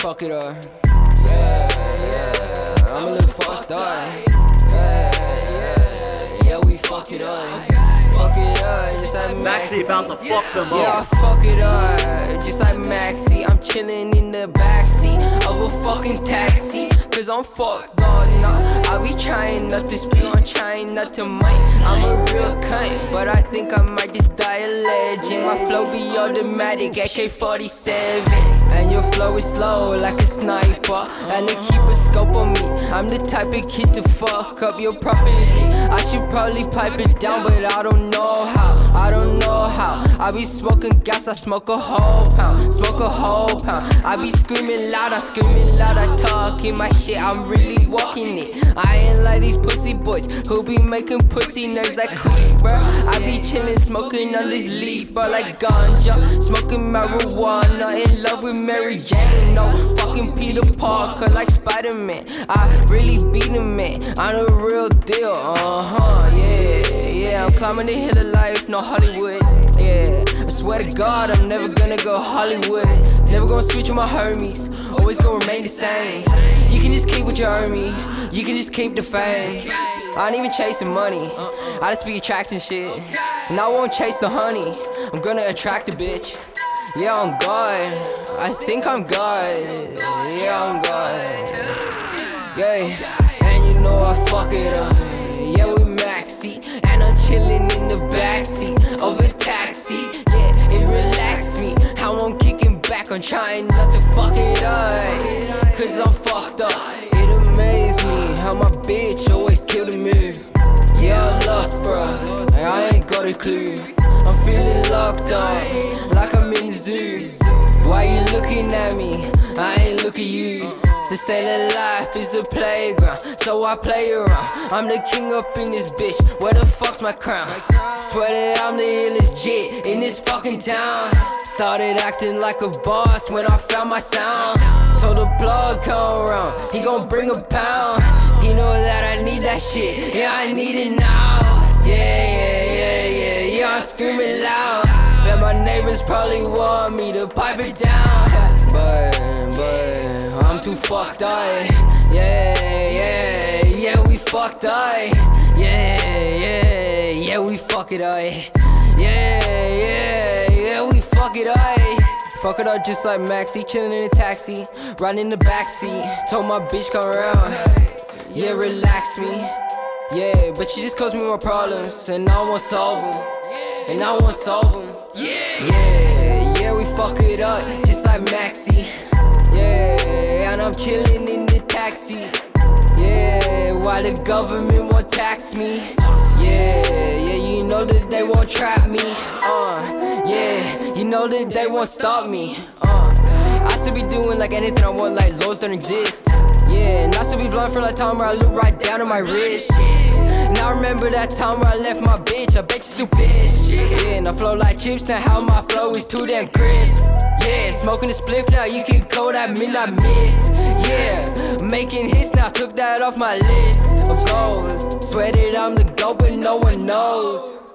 fuck it up. Yeah, yeah, I'm a little fucked up. Yeah, yeah, yeah, we fuck it up. Fuck it up, just like Maxi about to fuck them up. Yeah, I fuck it up, just like Maxi. I'm chilling in the backseat of a fucking taxi. Cause I'm fucked up, nah. I be trying not to speak, I'm trying not to mic. I'm a real cunt, but I think I might just die a legend. My flow be automatic, AK 47. And your flow is slow like a sniper. And they keep a scope on me. I'm the type of kid to fuck up your property. I should probably pipe it down, but I don't know how. I don't know how. I be smoking gas, I smoke a whole pound. Smoke a whole pound. I be screaming loud, I screaming loud, I talking my shit. I'm really walking it. I ain't like these pussy boys who be making pussy nerves like quick, bro. I be chilling, smoking on this leaf, bro, like ganja. Smoking marijuana, in love with Mary Jane. No fucking Peter Parker, like Spider Man. I really beat him, man. I'm the real deal, uh huh, yeah, yeah. I'm climbing the hill of life, no Hollywood, yeah. I swear to God, I'm never gonna go Hollywood. Never gonna switch with my homies, always gonna remain the same. You can just keep with your army, you can just keep the fame. I ain't even chasing money, I just be attracting shit. And I won't chase the honey, I'm gonna attract a bitch. Yeah, I'm God, I think I'm God. Yeah, I'm God. Yeah, and you know I fuck it up. Yeah, we maxi, and I'm chilling in the backseat of a taxi. I'm trying not to fuck it up. Cause I'm fucked up. It amazes me how my bitch always killing me. Yeah, I lost, and I ain't got a clue. I'm feeling locked up, like I'm in the zoo. Why you looking at me? I ain't look at you. They say that life is a playground, so I play around. I'm the king up in this bitch. Where the fuck's my crown? Swear that I'm the illest jit in this fucking town. Started acting like a boss when I found my sound. Told the plug come around, he gon' bring a pound. He know that I need that shit, yeah I need it now. Yeah, yeah, yeah, yeah, yeah, I'm screaming loud. Bet my neighbors probably want me to pipe it down. But, but, I'm too fucked up. Yeah, yeah, yeah, we fucked up. Yeah, yeah, yeah, we fuck it up. Fuck it up just like Maxi, chillin' in a taxi, riding in the backseat. Told my bitch come around, yeah, relax me. Yeah, but she just caused me more problems, and I won't solve them. And I won't solve them. Yeah, yeah, yeah, we fuck it up just like Maxi. Yeah, and I'm chillin' in the taxi. Yeah, why the government won't tax me. Yeah, yeah, you know that they won't trap me. Know that they won't stop me. Uh, I still be doing like anything I want, like laws don't exist. Yeah, and I still be blind for that time where I look right down at my wrist. And I remember that time where I left my bitch, I bet you pissed. Yeah, and I flow like chips, now how my flow is too damn crisp. Yeah, smoking a spliff now, you can call that midnight miss. Yeah, making hits now, took that off my list of goals. Swear that I'm the GOAT, but no one knows.